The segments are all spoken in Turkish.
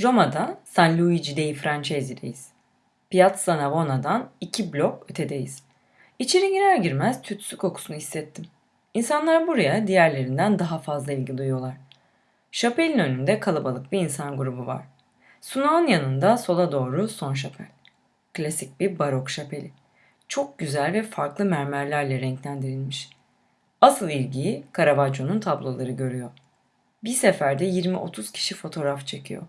Roma'da San Luigi dei Francesi'deyiz. Piazza Navona'dan iki blok ötedeyiz. İçeri girer girmez tütsü kokusunu hissettim. İnsanlar buraya diğerlerinden daha fazla ilgi duyuyorlar. Şapelin önünde kalabalık bir insan grubu var. Sunağın yanında sola doğru son şapel. Klasik bir barok şapeli. Çok güzel ve farklı mermerlerle renklendirilmiş. Asıl ilgiyi Caravaggio'nun tabloları görüyor. Bir seferde 20-30 kişi fotoğraf çekiyor.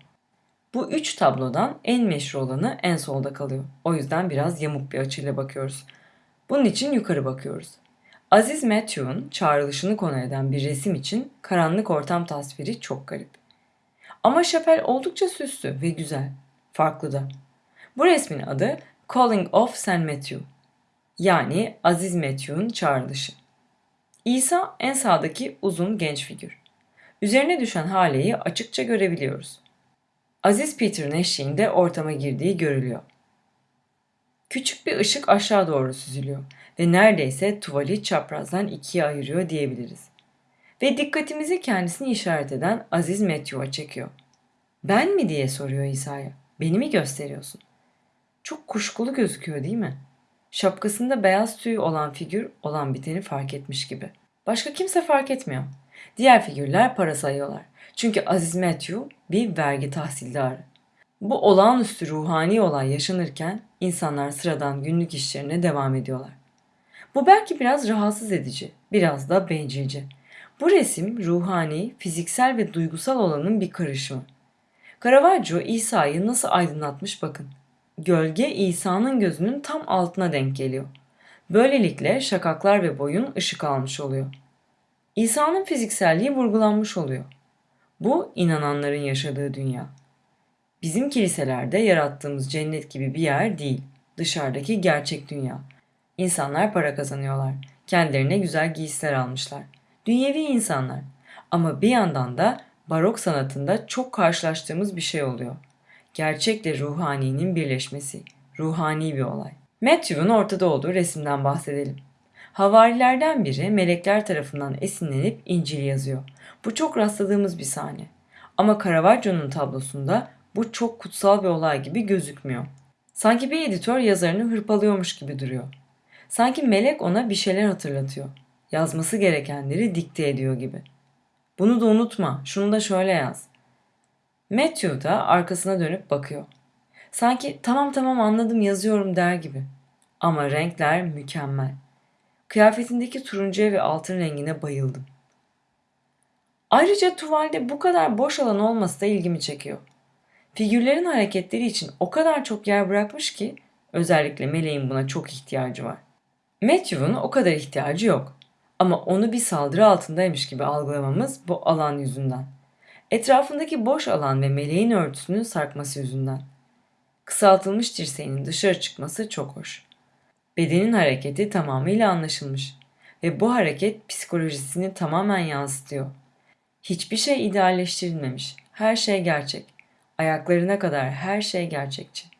Bu üç tablodan en meşhur olanı en solda kalıyor. O yüzden biraz yamuk bir açıyla bakıyoruz. Bunun için yukarı bakıyoruz. Aziz Matthew'un çağrılışını konu eden bir resim için karanlık ortam tasviri çok garip. Ama şapel oldukça süslü ve güzel. Farklı da. Bu resmin adı Calling of St. Matthew. Yani Aziz Matthew'un çağrılışı. İsa en sağdaki uzun genç figür. Üzerine düşen haleyi açıkça görebiliyoruz. Aziz Peter'ın eşliğinde ortama girdiği görülüyor. Küçük bir ışık aşağı doğru süzülüyor ve neredeyse tuvali çaprazdan ikiye ayırıyor diyebiliriz. Ve dikkatimizi kendisini işaret eden Aziz Matthew'a çekiyor. Ben mi diye soruyor İsa'ya. Beni mi gösteriyorsun? Çok kuşkulu gözüküyor değil mi? Şapkasında beyaz tüy olan figür olan biteni fark etmiş gibi. Başka kimse fark etmiyor. Diğer figürler para sayıyorlar. Çünkü Aziz Matthew bir vergi tahsildarı. Bu olağanüstü ruhani olay yaşanırken insanlar sıradan günlük işlerine devam ediyorlar. Bu belki biraz rahatsız edici, biraz da bencilce. Bu resim ruhani, fiziksel ve duygusal olanın bir karışımı. Caravaggio İsa'yı nasıl aydınlatmış bakın. Gölge İsa'nın gözünün tam altına denk geliyor. Böylelikle şakaklar ve boyun ışık almış oluyor. İsa'nın fizikselliği vurgulanmış oluyor. Bu inananların yaşadığı dünya. Bizim kiliselerde yarattığımız cennet gibi bir yer değil. Dışarıdaki gerçek dünya. İnsanlar para kazanıyorlar. Kendilerine güzel giysiler almışlar. Dünyevi insanlar. Ama bir yandan da barok sanatında çok karşılaştığımız bir şey oluyor. Gerçekle ruhaninin birleşmesi. Ruhani bir olay. Matthew'un ortada olduğu resimden bahsedelim. Havarilerden biri melekler tarafından esinlenip İncil yazıyor. Bu çok rastladığımız bir sahne. Ama Caravaggio'nun tablosunda bu çok kutsal bir olay gibi gözükmüyor. Sanki bir editör yazarını hırpalıyormuş gibi duruyor. Sanki melek ona bir şeyler hatırlatıyor. Yazması gerekenleri dikte ediyor gibi. Bunu da unutma, şunu da şöyle yaz. Matthew da arkasına dönüp bakıyor. Sanki tamam tamam anladım yazıyorum der gibi. Ama renkler mükemmel. Kıyafetindeki turuncuya ve altın rengine bayıldım. Ayrıca tuvalde bu kadar boş alan olması da ilgimi çekiyor. Figürlerin hareketleri için o kadar çok yer bırakmış ki özellikle Meleğin buna çok ihtiyacı var. Matthew'un o kadar ihtiyacı yok. Ama onu bir saldırı altındaymış gibi algılamamız bu alan yüzünden. Etrafındaki boş alan ve meleğin örtüsünün sarkması yüzünden. Kısaltılmış dirseğinin dışarı çıkması çok hoş. Bedenin hareketi tamamıyla anlaşılmış ve bu hareket psikolojisini tamamen yansıtıyor. Hiçbir şey idealleştirilmemiş. Her şey gerçek. Ayaklarına kadar her şey gerçekçi.